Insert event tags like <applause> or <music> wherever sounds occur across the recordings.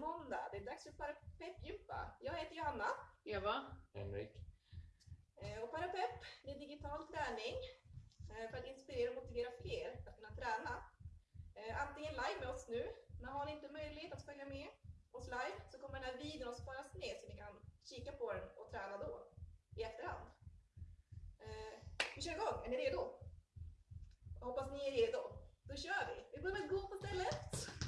måndag. Det är dags för Parapepp-gympa. Jag heter Johanna. Eva? Henrik. Eh, Och Parapepp, det är digital träning eh, för att inspirera och motivera fler att kunna träna. Eh, Antingen live med oss nu, men har ni inte möjlighet att följa med oss live så kommer den här videon att sparas ner så ni kan kika på den och träna då i efterhand. Vi kör igång, är ni redo? Jag hoppas ni är redo. Då kör vi! Vi börjar med att gå på stället.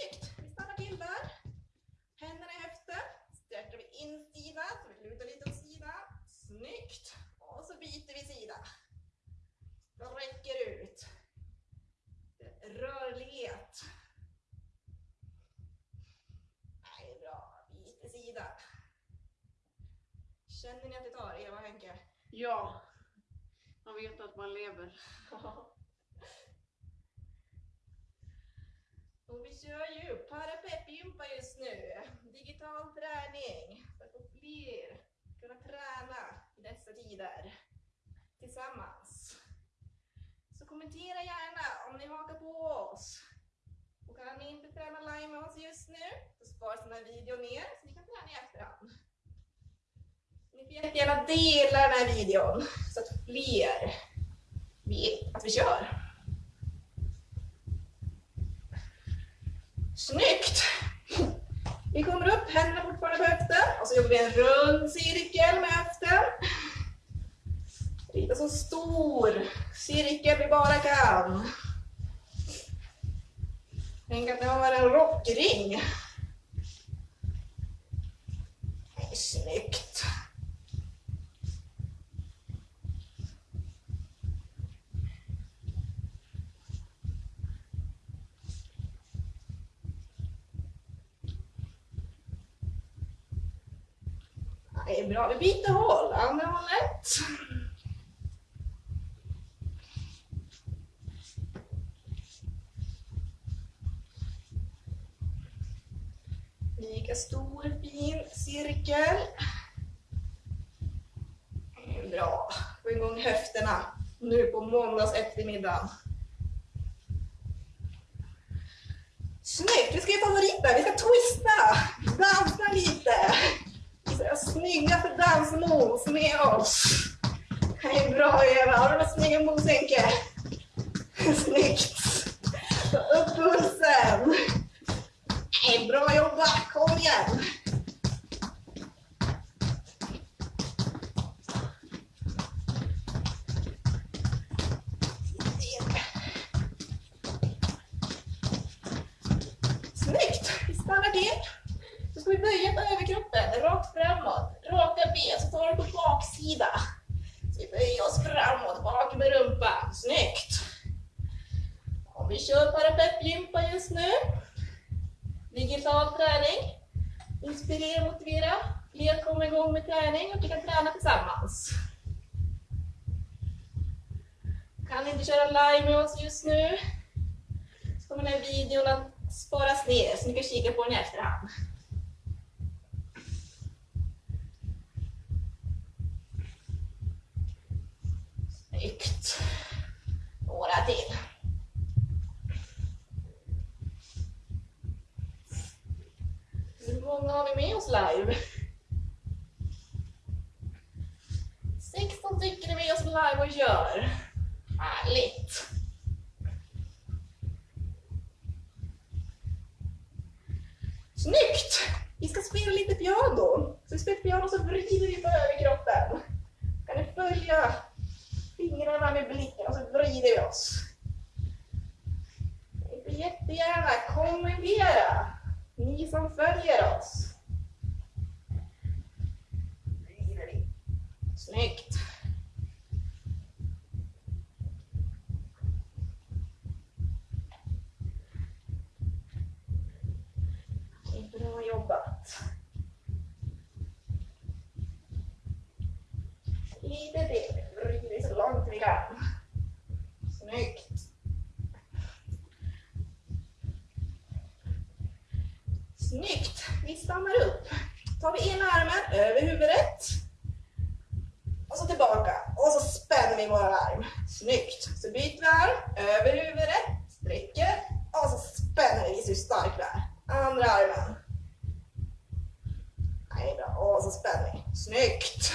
Snyggt. Vi stannar till där. Händerna höften. Sträcker vi insida så vi lutar lite åt sidan. Snyggt. Och så byter vi sida. Räcker ut. Rörlighet. Nej, bra. Byter sida. Känner ni att det tar, Eva och Henke? Ja. Man vet att man lever. <laughs> Och vi kör ju parapeppgympa just nu. Digital träning. För att få fler kunna träna i dessa tider. Tillsammans. Så kommentera gärna om ni hakar på oss. Och kan ni inte träna live med oss just nu så sparas den här videon ner så ni kan träna i efterhand. Ni får jättegärna dela den här videon så att fler vet att vi kör. Snyggt! Vi kommer upp, händerna fortfarande på höften och så jobbar vi en rund cirkel med höften. Rita så stor cirkel vi bara kan. Tänk att det har en rockring. Snyggt! Det är bra. Vi byter håll. Andra hållet. Lika stor fin cirkel. Bra. Få igång höfterna nu på måndags eftermiddag. Snyggt! Vi ska göra favoriten. Vi ska twista. Dansa lite. Snyggaste snygga för dansmoves med oss. Det är bra Eva. Har du några snygga moves Henke? Snyggt! Ta upp pulsen. Det är bra jobbat. Kom igen. Snyggt! Vi stannar till. Så ska vi böja på överkroppen, rakt framåt. Raka ben, så tar du på baksida. Så vi böjer oss framåt, bak med rumpan. Snyggt! Och vi kör parapeppgympa just nu. Digital träning. Inspirera, motivera. Fler kommer igång med träning och vi kan träna tillsammans. Kan inte köra live med oss just nu så kommer den här videon att sparas ner så ni kan kika på den i efterhand. Snyggt. Några till. Hur många har vi med oss live? 16 stycken är med oss live och kör. Härligt. Snyggt! Vi ska spela lite piano. Så vi spelar piano så vrider vi på överkroppen. Kan ni följa fingrarna med blicken och så vrider vi oss. Ni får jättegärna kommentera, ni som följer oss. Snyggt! Bra jobbat. Lite till. Vrider så långt vi kan. Snyggt. Snyggt. Vi stannar upp. Tar vi ena armen över huvudet. Och så tillbaka. Och så spänner vi vår arm. Snyggt. Så byter vi arm över huvudet. Sträcker. Och så spänner vi så stark vi är. Andra armen. Nej, bra. Och så spänner vi. Snyggt.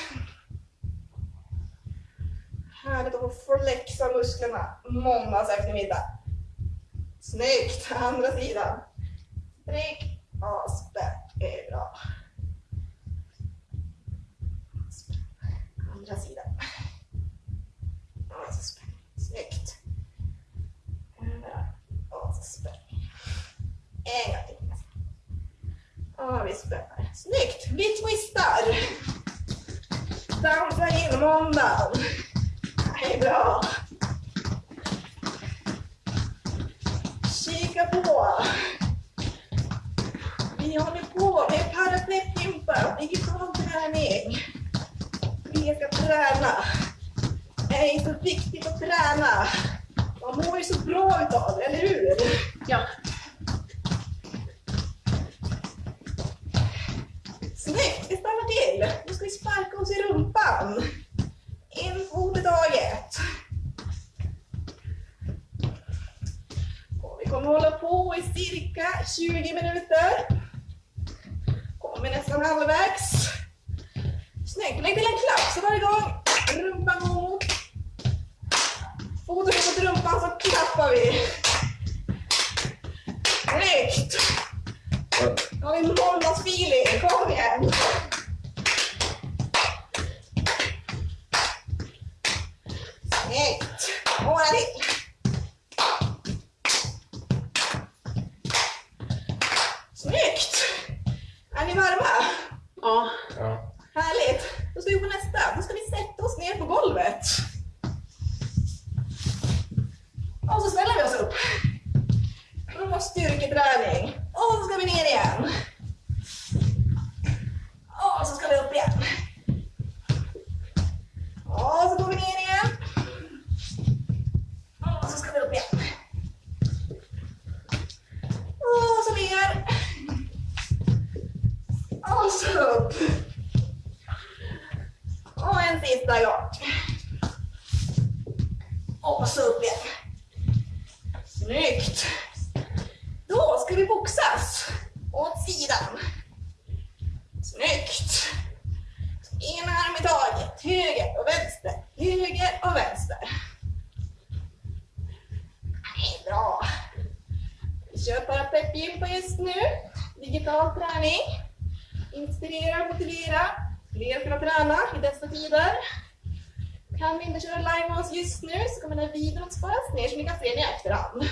Härligt att få flexa musklerna måndags eftermiddag. Snyggt. Andra sidan. Sträck och spänn. Det är bra. Andra sidan. Och så. Snyggt. Och så. En gång till. Ja, vi spänner. Snyggt! Vi twistar. Dansa in måndagen. Är bra. Kika på. Vi håller på med träning. Vi ska träna. Det är så viktigt att träna. Man mår ju så bra utav det, eller hur? Ja. Snyggt, vi stannar till. Nu ska vi sparka oss i rumpan. En fot i taget. Och vi kommer hålla på i cirka 20 minuter. Kommer nästan halvvägs. Snyggt, lägg till en klapp så varje gång rumpan går mot foten mot rumpan så klappar vi. Snyggt! Nu har vi måndagsfeeling, kom igen! Och så ska vi höger och vänster, höger och vänster. Det är bra. Vi kör parapetgympa just nu. Digital träning. Inspirera, motivera. Fler ska träna i dessa tider. Kan vi inte köra live med oss just nu så kommer den här videon att sparas ner så ni kan se den i efterhand.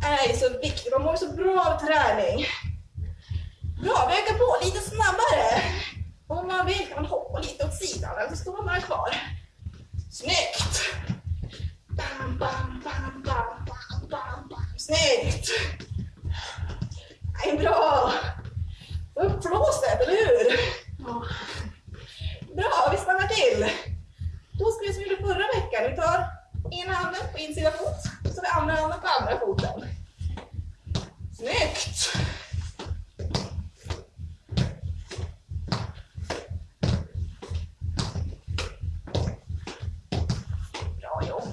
Det är så viktigt, man mår så bra av träning. Bra, vi ökar på lite snabbare åt sidan eller så står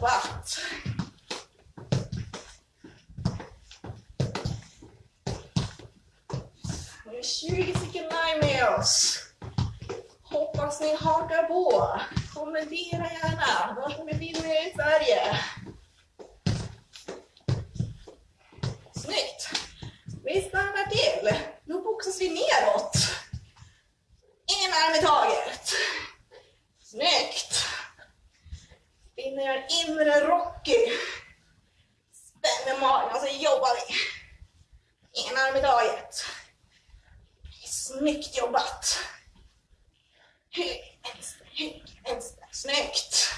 jobbat! Nu är 20 stycken live med oss. Hoppas ni hakar på. Kommentera gärna vad ni befinner er i Sverige. gör inre Rocky. Spänner magen och så jobbar vi. En arm i taget. Snyggt jobbat. Höger, vänster, höger, vänster. Snyggt.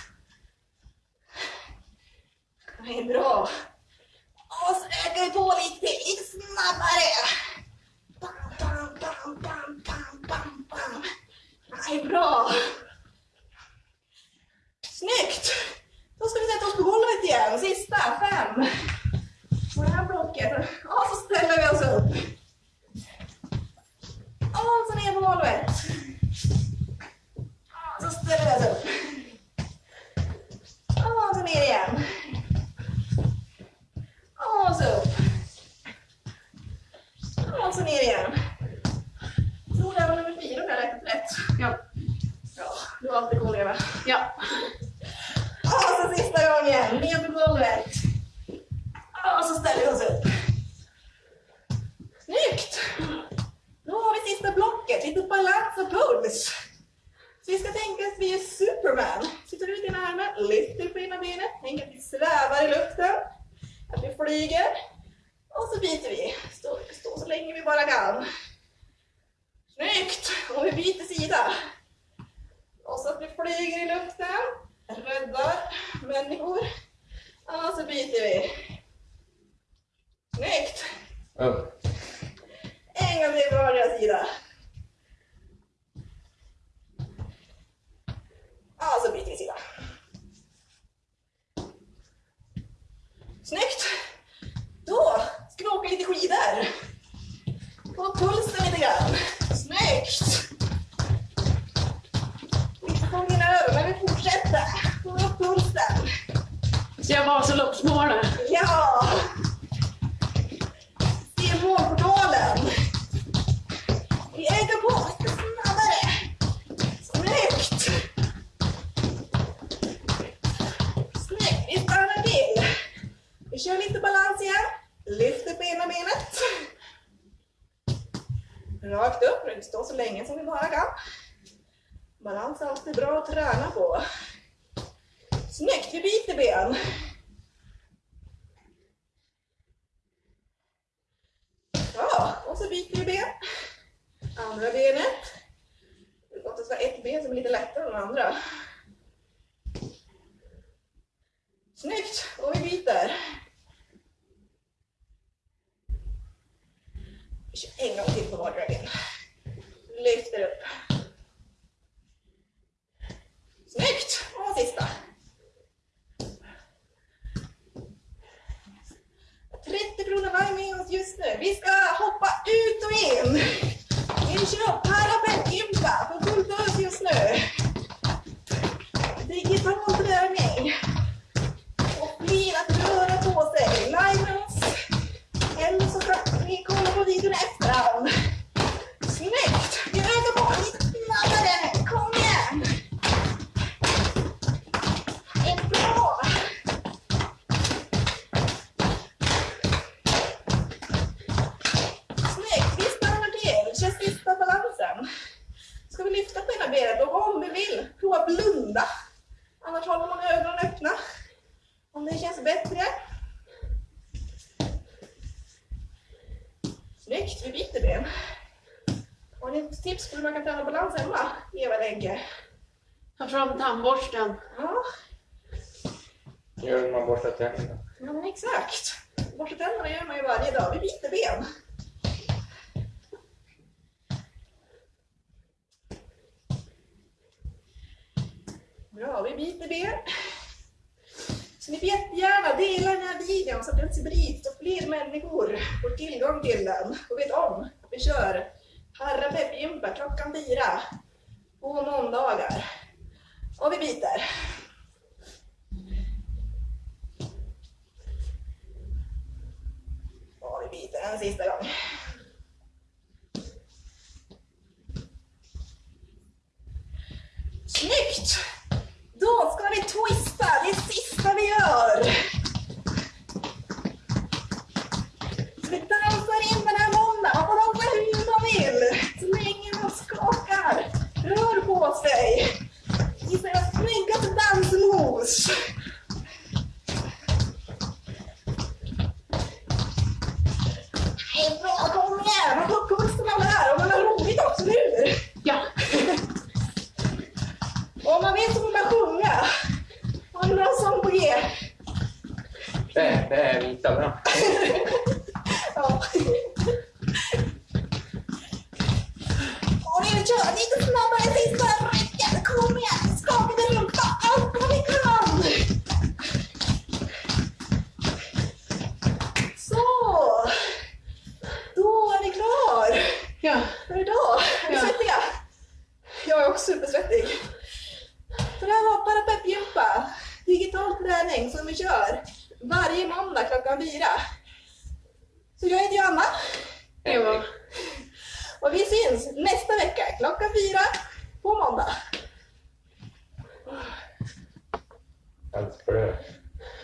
Det är bra. Och så ökar vi på lite, lite snabbare. Bam, bam, bam, bam, bam, bam, bam. Det är bra. Du har alltid koll Eva. Ja. Och så sista gången, ner på golvet. Och så ställer vi oss upp. Snyggt! Då har vi sista blocket, lite balans och puls. Så vi ska tänka att vi är Superman. Sitter ut ena armen, lyfter på ena benet, tänk att vi svävar i luften. Att vi flyger. Och så byter vi. Stå, stå så länge vi bara kan. Snyggt! Och vi byter sida. Och så att vi flyger i luften, räddar människor. Och så byter vi. Snyggt! Upp. En gång till på vardera sida. Och så byter vi sida. Snyggt! Då ska vi åka lite skidor. Få pulsen lite grann. Snyggt! Säsongen är över, men vi fortsätter. Få upp pulsen. Så jag Vasaloppsmålet. Ja! Perfekt, vi byter ben. Ja, och så byter vi ben. Andra benet. Det är gott att det ett ben som är lite lättare än det andra. Snyggt, och vi byter. Vi kör en gång till på vardera ben. Lyfter upp. Snyggt! Och sista. 30 kronor varje med oss just nu. Vi ska hoppa ut och in. Tandborsten. Ja, Gör när man borstar tänderna. ja men exakt. Borsta tänderna gör man ju varje dag. Vi byter ben. Bra, vi byter ben. Så ni får jättegärna dela den här videon så att den sprids och fler människor får tillgång till den och vet om att vi kör Parapeppgympa klockan fyra på måndagar. Och vi byter. Och vi byter en sista gång.